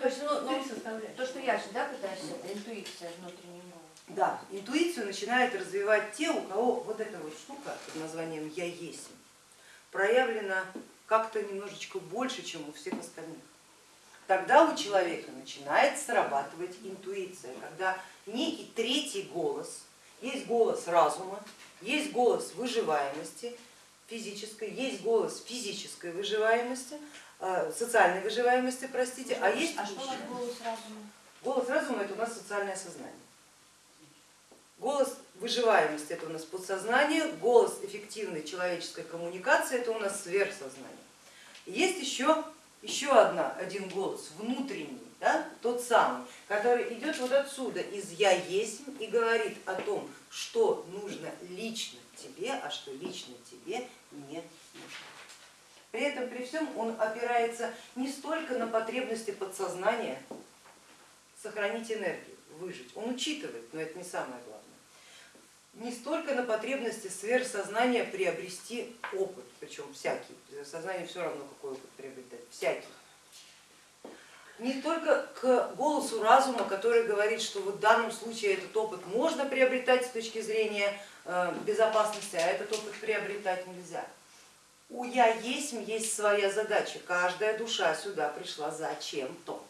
То есть, ну, ну, то, что я же, да, пытаюсь, это интуиция внутреннего. Да, интуицию начинают развивать те, у кого вот эта вот штука под названием «я есть» проявлена как-то немножечко больше, чем у всех остальных. Тогда у человека начинает срабатывать интуиция, когда некий третий голос, есть голос разума, есть голос выживаемости физической, есть голос физической выживаемости, социальной выживаемости, простите, а есть А что голос разума? голос разума это у нас социальное сознание. Голос выживаемости это у нас подсознание, голос эффективной человеческой коммуникации это у нас сверхсознание. Есть еще, еще одна, один голос внутренний, да, тот самый, который идет вот отсюда, из я есть и говорит о том, что нужно лично тебе, а что лично тебе не нужно. При этом, при всем он опирается не столько на потребности подсознания сохранить энергию, выжить, он учитывает, но это не самое главное не столько на потребности сверхсознания приобрести опыт, причем всякий, сознание все равно какой опыт приобретать, всякий. Не только к голосу разума, который говорит, что вот в данном случае этот опыт можно приобретать с точки зрения э, безопасности, а этот опыт приобретать нельзя. У я есть есть своя задача, каждая душа сюда пришла зачем-то.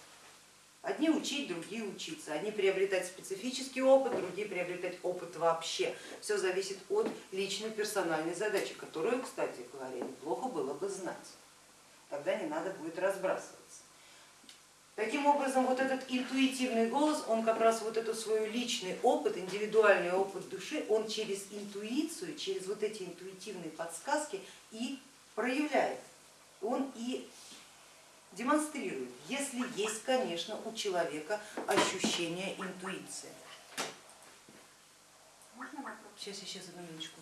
Одни учить, другие учиться, одни приобретать специфический опыт, другие приобретать опыт вообще. Все зависит от личной персональной задачи, которую, кстати говоря, неплохо было бы знать. Тогда не надо будет разбрасываться. Таким образом, вот этот интуитивный голос, он как раз вот этот свой личный опыт, индивидуальный опыт души, он через интуицию, через вот эти интуитивные подсказки и проявляет. Он и демонстрирует, если есть, конечно, у человека ощущение интуиции. Сейчас, сейчас, одну минуточку.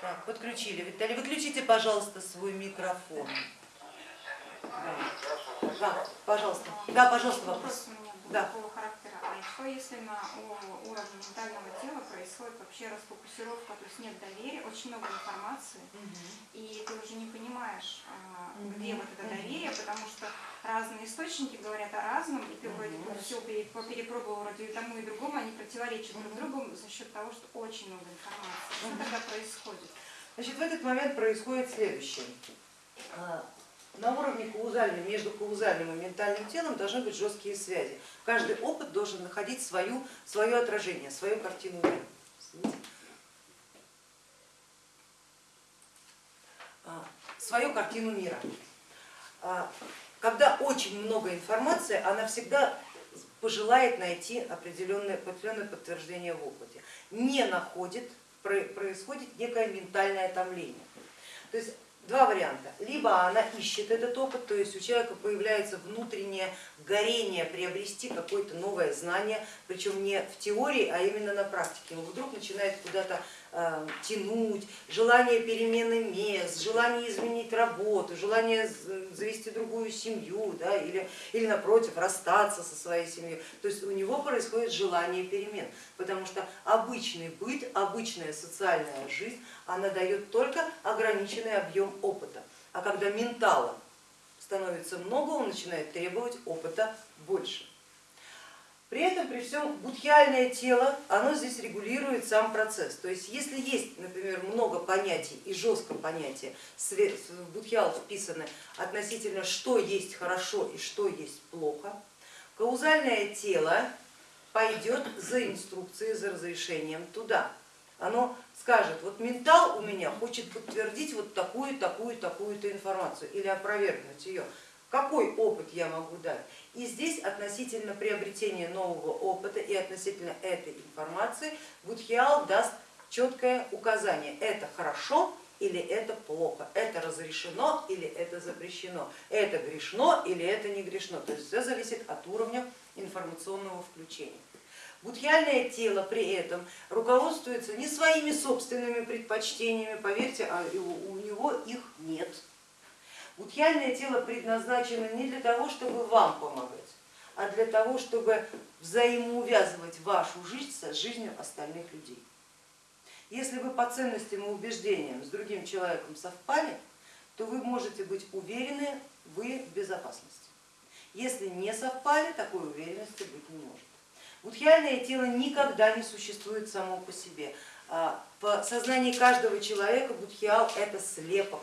Так, подключили. Виталий, выключите, пожалуйста, свой микрофон. Да, да пожалуйста. Да, пожалуйста, вопрос. да. А если на уровне ментального тела происходит вообще расфокусировка, то есть нет доверия, очень много информации, угу. и ты уже не понимаешь, угу. где вот это доверие, потому что разные источники говорят о разном, и ты вроде бы все перепробовал вроде и тому и другому, они противоречат друг другу за счет того, что очень много информации. Что тогда происходит? Значит, в этот момент происходит следующее а, на уровне каузальном, между каузальным и ментальным телом должны быть жесткие связи. Каждый опыт должен находить свою, свое отражение, свою картину мира. А, свою картину мира. А, когда очень много информации, она всегда пожелает найти определенное, определенное подтверждение в опыте. Не находит, происходит некое ментальное томление. То есть два варианта. Либо она ищет этот опыт, то есть у человека появляется внутреннее горение приобрести какое-то новое знание, причем не в теории, а именно на практике. Он вдруг начинает куда-то тянуть, желание перемены мест, желание изменить работу, желание завести другую семью да, или, или напротив расстаться со своей семьей. То есть у него происходит желание перемен, потому что обычный быт, обычная социальная жизнь, она дает только ограниченный объем опыта. А когда ментала становится много, он начинает требовать опыта больше. При этом, при всем, будхиальное тело, оно здесь регулирует сам процесс. То есть если есть, например, много понятий и жесткое понятие, в будхиал вписаны относительно, что есть хорошо и что есть плохо, каузальное тело пойдет за инструкцией, за разрешением туда. Оно скажет, вот ментал у меня хочет подтвердить вот такую, такую, такую-то информацию или опровергнуть ее. Какой опыт я могу дать? И здесь относительно приобретения нового опыта и относительно этой информации Будхиал даст четкое указание, это хорошо или это плохо, это разрешено или это запрещено, это грешно или это не грешно. То есть все зависит от уровня информационного включения. Будхиальное тело при этом руководствуется не своими собственными предпочтениями, поверьте, а у него их нет. Будхиальное тело предназначено не для того, чтобы вам помогать, а для того, чтобы взаимоувязывать вашу жизнь с жизнью остальных людей. Если вы по ценностям и убеждениям с другим человеком совпали, то вы можете быть уверены, вы в безопасности. Если не совпали, такой уверенности быть не может. Будхиальное тело никогда не существует само по себе. А, В сознании каждого человека будхиал это слепок,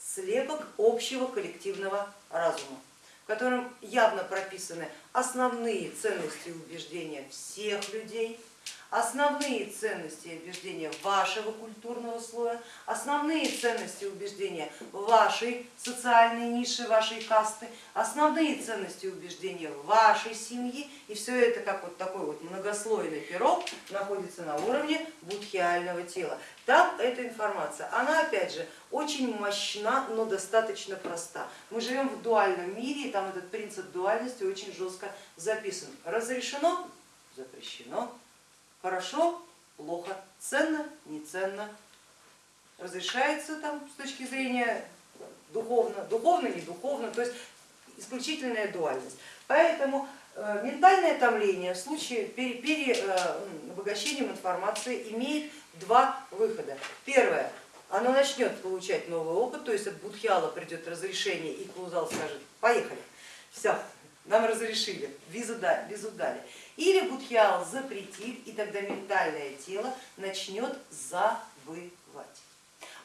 слепок общего коллективного разума, в котором явно прописаны основные ценности и убеждения всех людей, основные ценности и убеждения вашего культурного слоя, основные ценности и убеждения вашей социальной ниши, вашей касты, основные ценности и убеждения вашей семьи. И все это как вот такой вот многослойный пирог находится на уровне будхиального тела. Там эта информация, она опять же очень мощна, но достаточно проста. Мы живем в дуальном мире, и там этот принцип дуальности очень жестко записан. Разрешено, запрещено, хорошо, плохо, ценно, не ценно, разрешается там с точки зрения духовно, духовно, не духовно, то есть исключительная дуальность. Поэтому э, ментальное томление в случае переобогащением э, информации имеет два выхода. Первое, оно начнет получать новый опыт, то есть от будхиала придет разрешение и клаузал скажет, поехали, все, нам разрешили, визу дали. Визу дали. Или будхиал запретит, и тогда ментальное тело начнет забывать.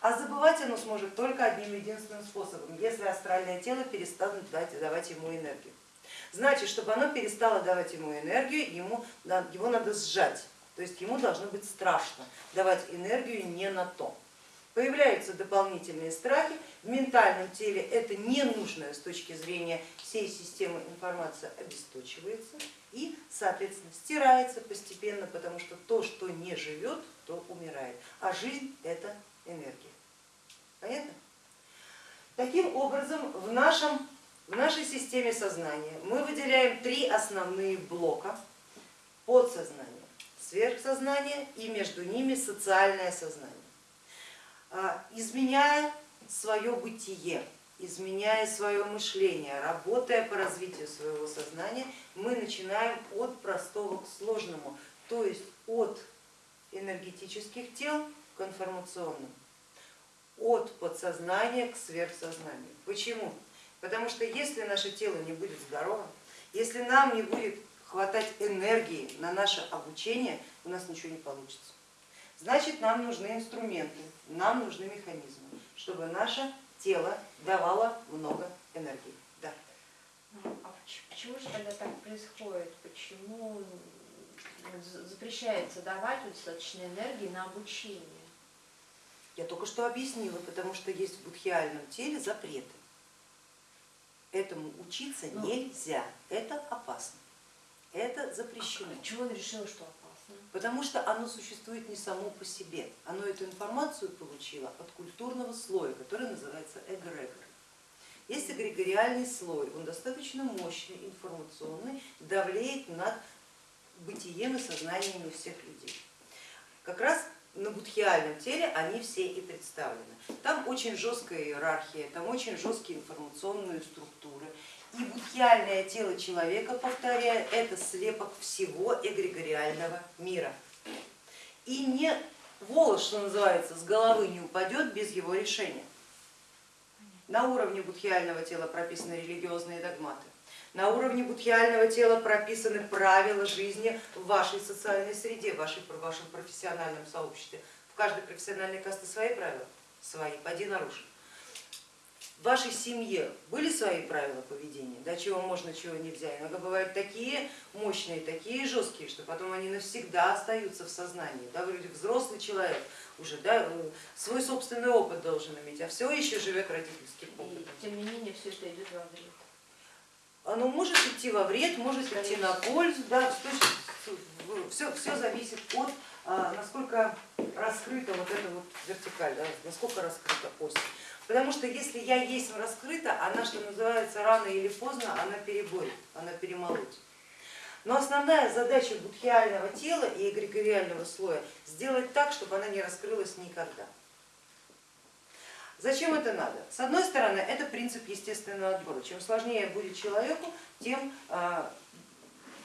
А забывать оно сможет только одним единственным способом, если астральное тело перестанет давать ему энергию. Значит, чтобы оно перестало давать ему энергию, ему, его надо сжать, то есть ему должно быть страшно давать энергию не на то. Появляются дополнительные страхи, в ментальном теле это ненужная с точки зрения всей системы информация обесточивается и, соответственно, стирается постепенно, потому что то, что не живет, то умирает, а жизнь это энергия. Понятно? Таким образом, в, нашем, в нашей системе сознания мы выделяем три основные блока подсознание, сверхсознание и между ними социальное сознание. А, изменяя свое бытие, изменяя свое мышление, работая по развитию своего сознания, мы начинаем от простого к сложному, то есть от энергетических тел к информационным, от подсознания к сверхсознанию. Почему? Потому что если наше тело не будет здоровым, если нам не будет хватать энергии на наше обучение, у нас ничего не получится. Значит, нам нужны инструменты, нам нужны механизмы, чтобы наше тело давало много энергии. Да. А почему же тогда так происходит? Почему запрещается давать достаточно энергии на обучение? Я только что объяснила, потому что есть в будхиальном теле запреты. Этому учиться ну, нельзя, это опасно, это запрещено. А чего он решил, что опасно? Потому что оно существует не само по себе, оно эту информацию получило от культурного слоя, который называется эгрегор. Есть эгрегориальный слой, он достаточно мощный, информационный, давлеет над бытием и сознаниями всех людей. Как раз на будхиальном теле они все и представлены. Там очень жесткая иерархия, там очень жесткие информационные структуры, и будхиальное тело человека, повторяю, это слепок всего эгрегориального мира. И не волос, что называется, с головы не упадет без его решения. На уровне будхиального тела прописаны религиозные догматы. На уровне будхиального тела прописаны правила жизни в вашей социальной среде, в вашем профессиональном сообществе. В каждой профессиональной касте свои правила, свои, поди наруши в вашей семье были свои правила поведения, да, чего можно, чего нельзя. Иногда бывают такие мощные, такие жесткие, что потом они навсегда остаются в сознании. Да, вроде взрослый человек уже да, свой собственный опыт должен иметь, а все еще живет родительским опытом. И тем не менее все это идет во вред. Оно может идти во вред, может идти на пользу, да, все, все зависит от а, насколько раскрыта вот эта вот вертикаль, насколько раскрыта ось. Потому что если я есть раскрыта, она, что называется, рано или поздно, она переборет, она перемолоть. Но основная задача будхиального тела и эгрегориального слоя сделать так, чтобы она не раскрылась никогда. Зачем это надо? С одной стороны, это принцип естественного отбора. Чем сложнее будет человеку, тем а,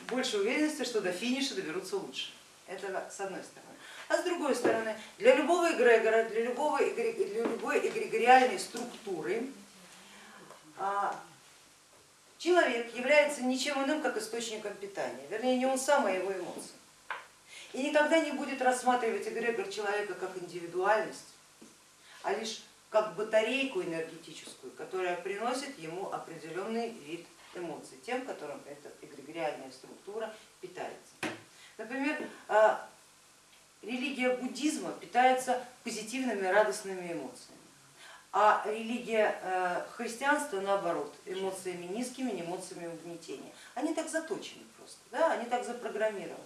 больше уверенности, что до финиша доберутся лучше. Это с одной стороны. А с другой стороны, для любого эгрегора, для, любого, для любой эгрегориальной структуры а, человек является ничем иным, как источником питания, вернее не он сам, а его эмоции. И никогда не будет рассматривать эгрегор человека как индивидуальность, а лишь как батарейку энергетическую, которая приносит ему определенный вид эмоций, тем, которым эта эгрегориальная структура питается. Например, а, религия буддизма питается позитивными радостными эмоциями, а религия э, христианства наоборот, эмоциями низкими, эмоциями угнетения. Они так заточены просто, да? они так запрограммированы.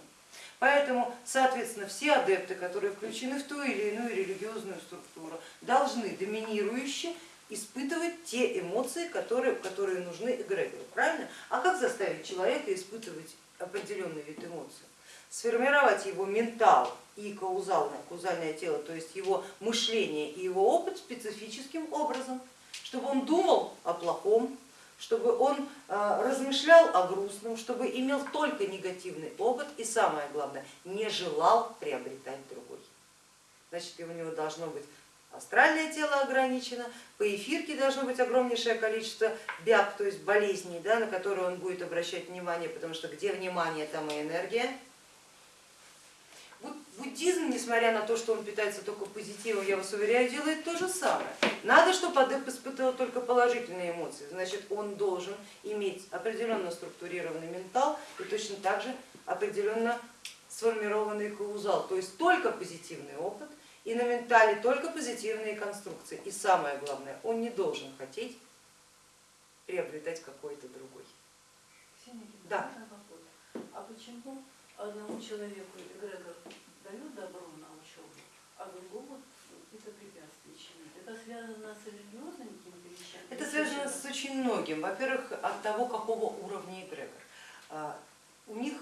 Поэтому, соответственно, все адепты, которые включены в ту или иную религиозную структуру, должны доминирующе испытывать те эмоции, которые, которые нужны эгрегору. Правильно? А как заставить человека испытывать определенный вид эмоций? Сформировать его ментал и каузальное, каузальное тело, то есть его мышление и его опыт специфическим образом, чтобы он думал о плохом, чтобы он а, размышлял о грустном, чтобы имел только негативный опыт и самое главное, не желал приобретать другой. Значит, у него должно быть астральное тело ограничено, по эфирке должно быть огромнейшее количество бяг, то есть болезней, да, на которые он будет обращать внимание, потому что где внимание, там и энергия. Буддизм, несмотря на то, что он питается только позитивом, я вас уверяю, делает то же самое. Надо, чтобы адепт испытывал только положительные эмоции, значит он должен иметь определенно структурированный ментал и точно так же определенно сформированный каузал, то есть только позитивный опыт и на ментале только позитивные конструкции. И самое главное, он не должен хотеть приобретать какой-то другой. Да. А почему одному человеку эгрегор дает добро на учебу, а другому это препятствие чинит? Это связано с религиозными какими-то вещами? Это связано с очень многим. Во-первых, от того, какого уровня эгрегор. А, У них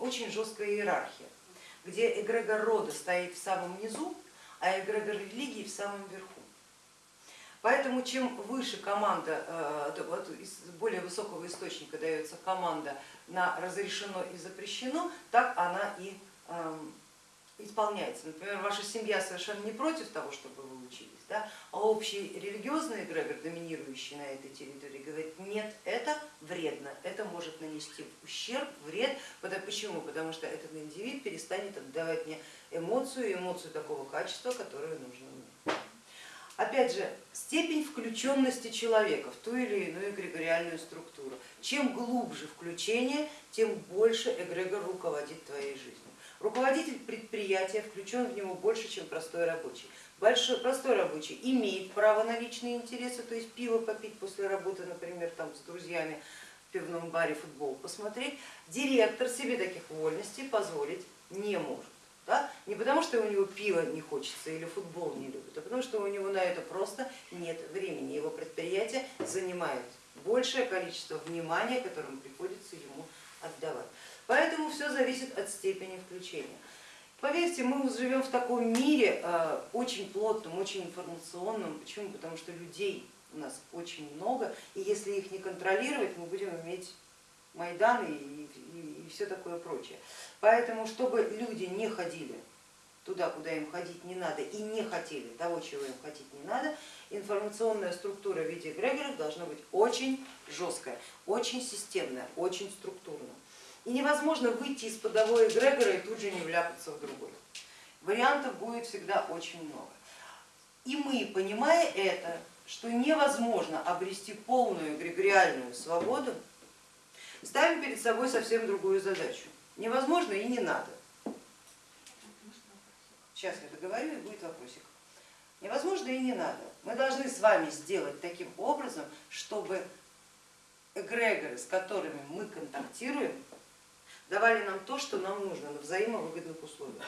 очень жесткая иерархия, где эгрегор рода стоит в самом низу, а эгрегор религии в самом верху. Поэтому чем выше команда, э, из более высокого источника дается команда на разрешено и запрещено, так она и исполняется. Например, ваша семья совершенно не против того, чтобы вы учились, да? а общий религиозный эгрегор, доминирующий на этой территории, говорит, нет, это вредно, это может нанести ущерб, вред. Почему? Потому что этот индивид перестанет отдавать мне эмоцию, эмоцию такого качества, которое нужно мне. Опять же, степень включенности человека в ту или иную эгрегориальную структуру. Чем глубже включение, тем больше эгрегор руководит твоей жизнью. Руководитель предприятия включен в него больше, чем простой рабочий. Большой, простой рабочий имеет право на личные интересы, то есть пиво попить после работы, например, там с друзьями в пивном баре футбол посмотреть. Директор себе таких вольностей позволить не может. Да? Не потому, что у него пиво не хочется или футбол не любит, а потому что у него на это просто нет времени. Его предприятие занимает большее количество внимания, которому приходится ему отдавать. Поэтому все зависит от степени включения. Поверьте, мы живем в таком мире э, очень плотном, очень информационном. Почему? Потому что людей у нас очень много, и если их не контролировать, мы будем иметь Майданы и, и, и все такое прочее. Поэтому, чтобы люди не ходили туда, куда им ходить не надо, и не хотели того, чего им хотеть не надо, информационная структура в виде эгрегоров должна быть очень жесткая, очень системная, очень структурная. И невозможно выйти из подовой эгрегора и тут же не вляпаться в другой. Вариантов будет всегда очень много. И мы, понимая это, что невозможно обрести полную эгрегориальную свободу, ставим перед собой совсем другую задачу. Невозможно и не надо. Сейчас я договорю и будет вопросик. Невозможно и не надо. Мы должны с вами сделать таким образом, чтобы эгрегоры, с которыми мы контактируем, давали нам то, что нам нужно на взаимовыгодных условиях.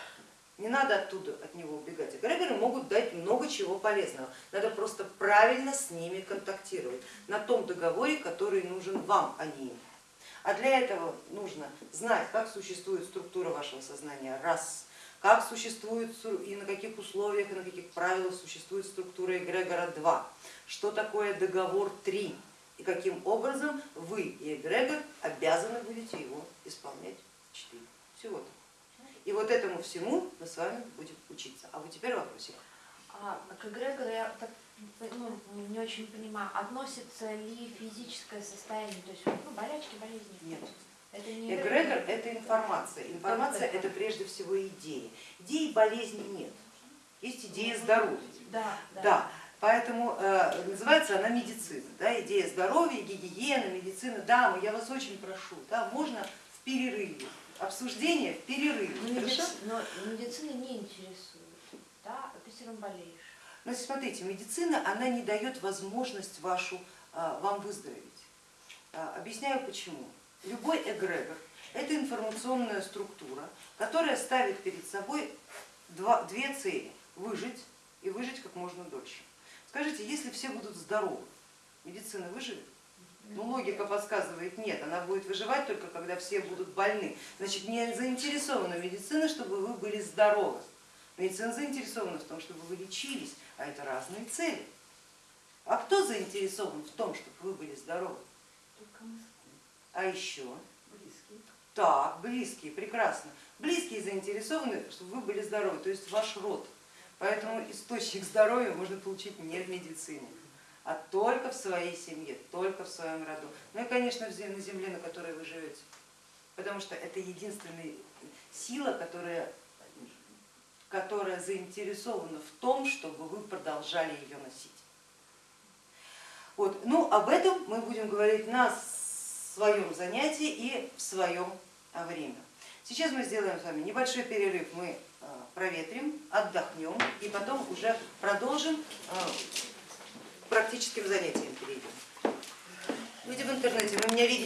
Не надо оттуда от него убегать. Эгрегоры могут дать много чего полезного. Надо просто правильно с ними контактировать на том договоре, который нужен вам, а не им. А для этого нужно знать, как существует структура вашего сознания, раз, как существует и на каких условиях и на каких правилах существует структура эгрегора 2, что такое договор 3 и каким образом вы и эгрегор обязаны будете его исполнять 4. Всего-то. И вот этому всему мы с вами будем учиться. А вот теперь вопросик. А к эгрегору я так ну, не очень понимаю, относится ли физическое состояние, то есть ну, болячки, болезни? Нет. Это не Эгрегор это информация. Информация это прежде всего идеи. Идеи болезни нет. Есть идея здоровья. Да, да. Да, поэтому э, называется она медицина, да, идея здоровья, гигиена, медицина. Дамы, я вас очень прошу, да, можно в перерыве, обсуждение в перерыве, Но, хорошо? медици- но медицина не интересует, да, ты все равно болеешь. Значит, смотрите, медицина, она не дает возможность вашу, а, вам выздороветь. А, Объясняю почему. Любой эгрегор – это информационная структура, которая ставит перед собой два, две цели – выжить и выжить как можно дольше. Скажите, если все будут здоровы, медицина выживет? Ну, логика подсказывает, нет, она будет выживать только когда все будут больны. Значит, не заинтересована медицина, чтобы вы были здоровы. Медицина заинтересована в том, чтобы вы лечились, а это разные цели. А кто заинтересован в том, чтобы вы были здоровы? Только мы А еще? близкие. Так, близкие, прекрасно. Близкие заинтересованы, чтобы вы были здоровы, то есть ваш род. Поэтому источник здоровья можно получить не в медицине, а только в своей семье, только в своем роду. Ну и, конечно, на земле, на которой вы живете. Потому что это единственная сила, которая, которая заинтересована в том, чтобы вы продолжали ее носить. Вот. Ну, об этом мы будем говорить на своем занятии и в своем время. Сейчас мы сделаем с вами небольшой перерыв, мы проветрим, отдохнем и потом уже продолжим к практическим занятиям перейдем. Люди в интернете, вы меня видите?